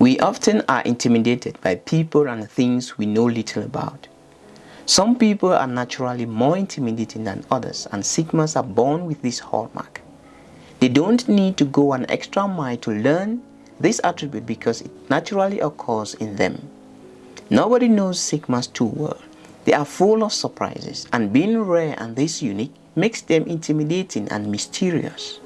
We often are intimidated by people and things we know little about. Some people are naturally more intimidating than others and Sigmas are born with this hallmark. They don't need to go an extra mile to learn this attribute because it naturally occurs in them. Nobody knows Sigmas too well. They are full of surprises and being rare and this unique makes them intimidating and mysterious.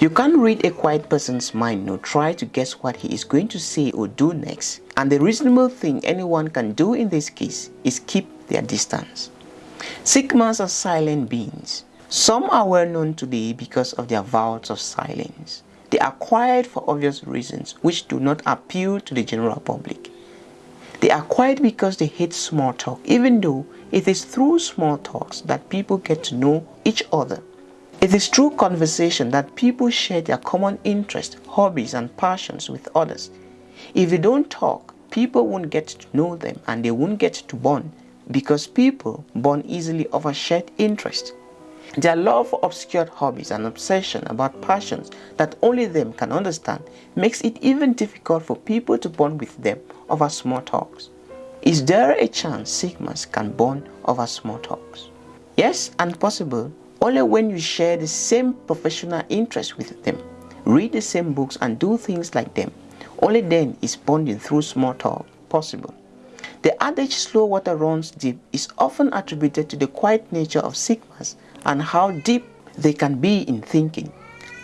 You can't read a quiet person's mind nor try to guess what he is going to say or do next and the reasonable thing anyone can do in this case is keep their distance. Sigmas are silent beings. Some are well known today because of their vows of silence. They are quiet for obvious reasons which do not appeal to the general public. They are quiet because they hate small talk even though it is through small talks that people get to know each other it is through conversation that people share their common interests, hobbies and passions with others. If they don't talk, people won't get to know them and they won't get to bond because people bond easily over shared interests. Their love for obscure hobbies and obsession about passions that only them can understand makes it even difficult for people to bond with them over small talks. Is there a chance Sigmas can bond over small talks? Yes, and possible only when you share the same professional interest with them, read the same books and do things like them, only then is bonding through small talk possible. The adage slow water runs deep is often attributed to the quiet nature of Sigmas and how deep they can be in thinking.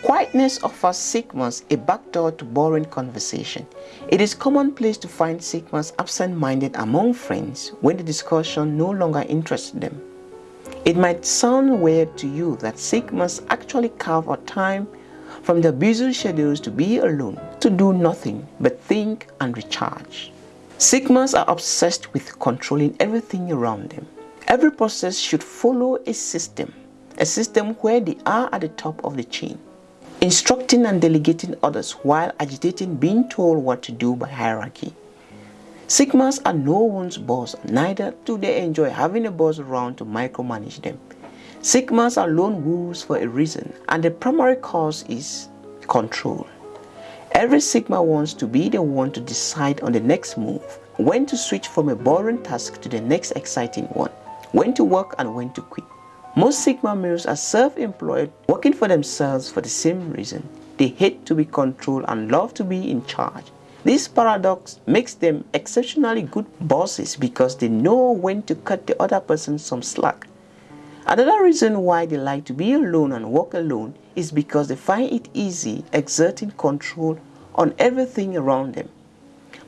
Quietness offers Sigmas a backdoor to boring conversation. It is commonplace to find Sigmas absent-minded among friends when the discussion no longer interests them. It might sound weird to you that Sigmas actually carve out time from their busy schedules to be alone, to do nothing but think and recharge. Sigmas are obsessed with controlling everything around them. Every process should follow a system, a system where they are at the top of the chain, instructing and delegating others while agitating being told what to do by hierarchy. Sigmas are no one's boss, neither do they enjoy having a boss around to micromanage them. Sigmas are lone wolves for a reason and the primary cause is control. Every Sigma wants to be the one to decide on the next move, when to switch from a boring task to the next exciting one, when to work and when to quit. Most Sigma males are self-employed, working for themselves for the same reason. They hate to be controlled and love to be in charge. This paradox makes them exceptionally good bosses because they know when to cut the other person some slack. Another reason why they like to be alone and work alone is because they find it easy exerting control on everything around them.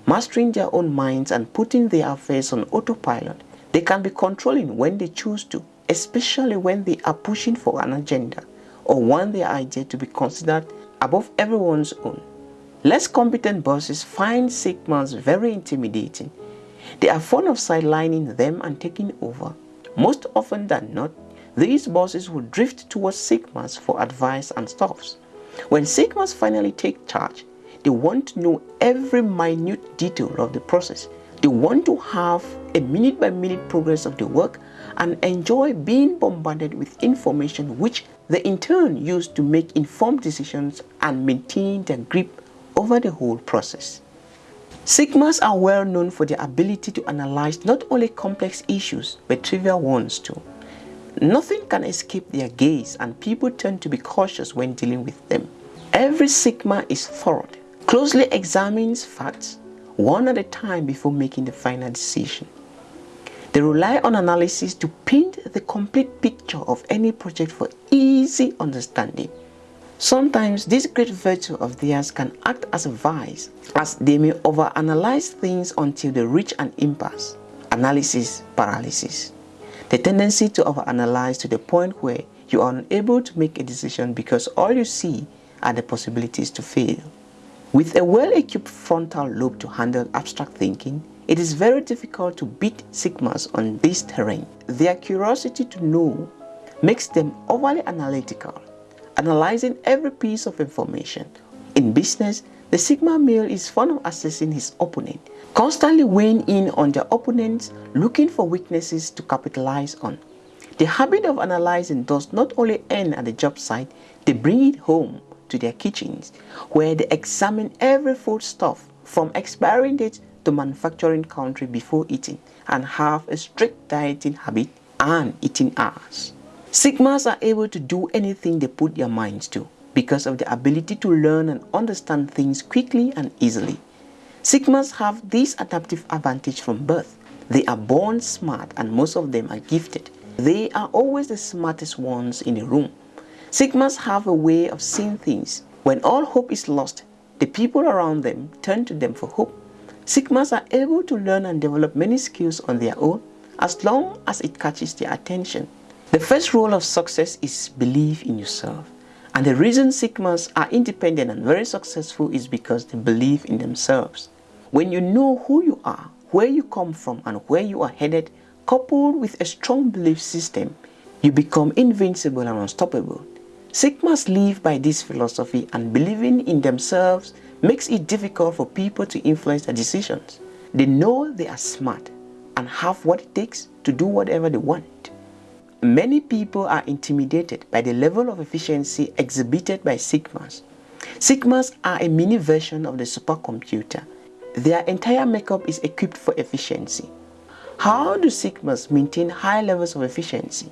Mastering their own minds and putting their affairs on autopilot, they can be controlling when they choose to, especially when they are pushing for an agenda or want their idea to be considered above everyone's own. Less competent bosses find Sigmas very intimidating. They are fond of sidelining them and taking over. Most often than not, these bosses will drift towards Sigmas for advice and stuffs. When Sigmas finally take charge, they want to know every minute detail of the process. They want to have a minute by minute progress of the work and enjoy being bombarded with information which they in turn use to make informed decisions and maintain their grip over the whole process. Sigmas are well known for their ability to analyze not only complex issues but trivial ones too. Nothing can escape their gaze and people tend to be cautious when dealing with them. Every Sigma is thorough, closely examines facts one at a time before making the final decision. They rely on analysis to paint the complete picture of any project for easy understanding. Sometimes this great virtue of theirs can act as a vice, as they may overanalyze things until they reach an impasse, analysis paralysis. The tendency to overanalyze to the point where you are unable to make a decision because all you see are the possibilities to fail. With a well-equipped frontal lobe to handle abstract thinking, it is very difficult to beat Sigmas on this terrain. Their curiosity to know makes them overly analytical analyzing every piece of information. In business, the Sigma male is fond of assessing his opponent, constantly weighing in on their opponents, looking for weaknesses to capitalize on. The habit of analyzing does not only end at the job site, they bring it home to their kitchens where they examine every foodstuff from expiring date to manufacturing country before eating and have a strict dieting habit and eating hours. Sigmas are able to do anything they put their minds to because of the ability to learn and understand things quickly and easily. Sigmas have this adaptive advantage from birth. They are born smart and most of them are gifted. They are always the smartest ones in the room. Sigmas have a way of seeing things. When all hope is lost, the people around them turn to them for hope. Sigmas are able to learn and develop many skills on their own as long as it catches their attention. The first rule of success is believe in yourself. And the reason Sigmas are independent and very successful is because they believe in themselves. When you know who you are, where you come from and where you are headed, coupled with a strong belief system, you become invincible and unstoppable. Sigmas live by this philosophy and believing in themselves makes it difficult for people to influence their decisions. They know they are smart and have what it takes to do whatever they want. Many people are intimidated by the level of efficiency exhibited by Sigmas. Sigmas are a mini version of the supercomputer. Their entire makeup is equipped for efficiency. How do Sigmas maintain high levels of efficiency?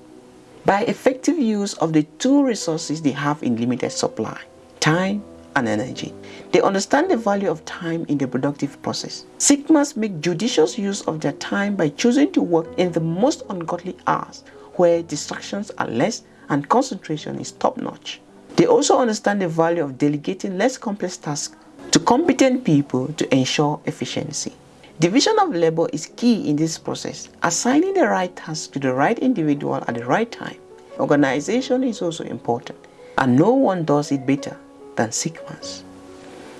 by effective use of the two resources they have in limited supply, time and energy. They understand the value of time in the productive process. Sigmas make judicious use of their time by choosing to work in the most ungodly hours where distractions are less and concentration is top-notch. They also understand the value of delegating less complex tasks to competent people to ensure efficiency. Division of labor is key in this process, assigning the right task to the right individual at the right time. Organization is also important, and no one does it better than Sigmas.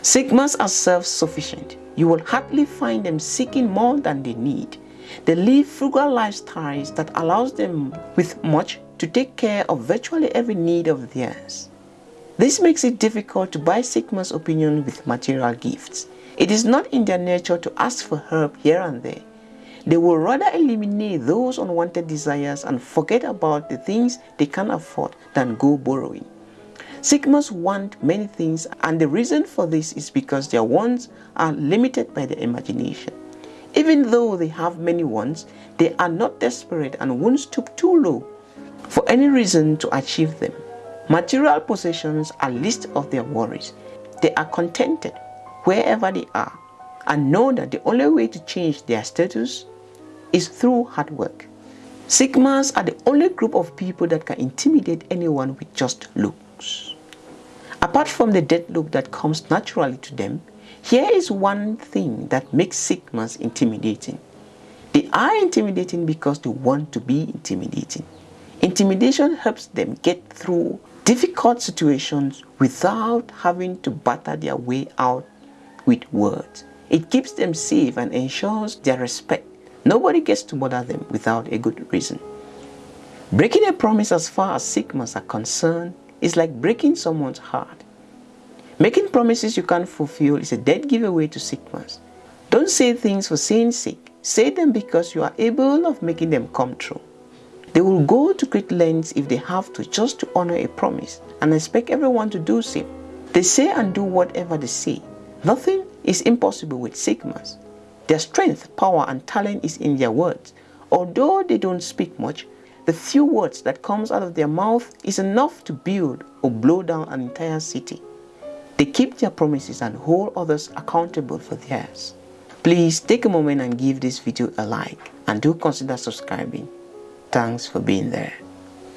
Sigmas are self-sufficient. You will hardly find them seeking more than they need. They live frugal lifestyles that allows them with much to take care of virtually every need of theirs. This makes it difficult to buy Sigma's opinion with material gifts. It is not in their nature to ask for help here and there. They will rather eliminate those unwanted desires and forget about the things they can afford than go borrowing. Sigmas want many things and the reason for this is because their wants are limited by their imagination. Even though they have many wants, they are not desperate and won't stoop too low for any reason to achieve them. Material possessions are least of their worries. They are contented wherever they are and know that the only way to change their status is through hard work. Sigmas are the only group of people that can intimidate anyone with just looks. Apart from the dead look that comes naturally to them, here is one thing that makes Sigmas intimidating. They are intimidating because they want to be intimidating. Intimidation helps them get through difficult situations without having to batter their way out with words. It keeps them safe and ensures their respect. Nobody gets to bother them without a good reason. Breaking a promise as far as Sigmas are concerned is like breaking someone's heart. Making promises you can't fulfill is a dead giveaway to Sigmas. Don't say things for saying sake. Say them because you are able of making them come true. They will go to great lengths if they have to just to honor a promise and expect everyone to do same. They say and do whatever they say. Nothing is impossible with Sigmas. Their strength, power and talent is in their words. Although they don't speak much, the few words that comes out of their mouth is enough to build or blow down an entire city. They keep their promises and hold others accountable for theirs. Please take a moment and give this video a like and do consider subscribing. Thanks for being there.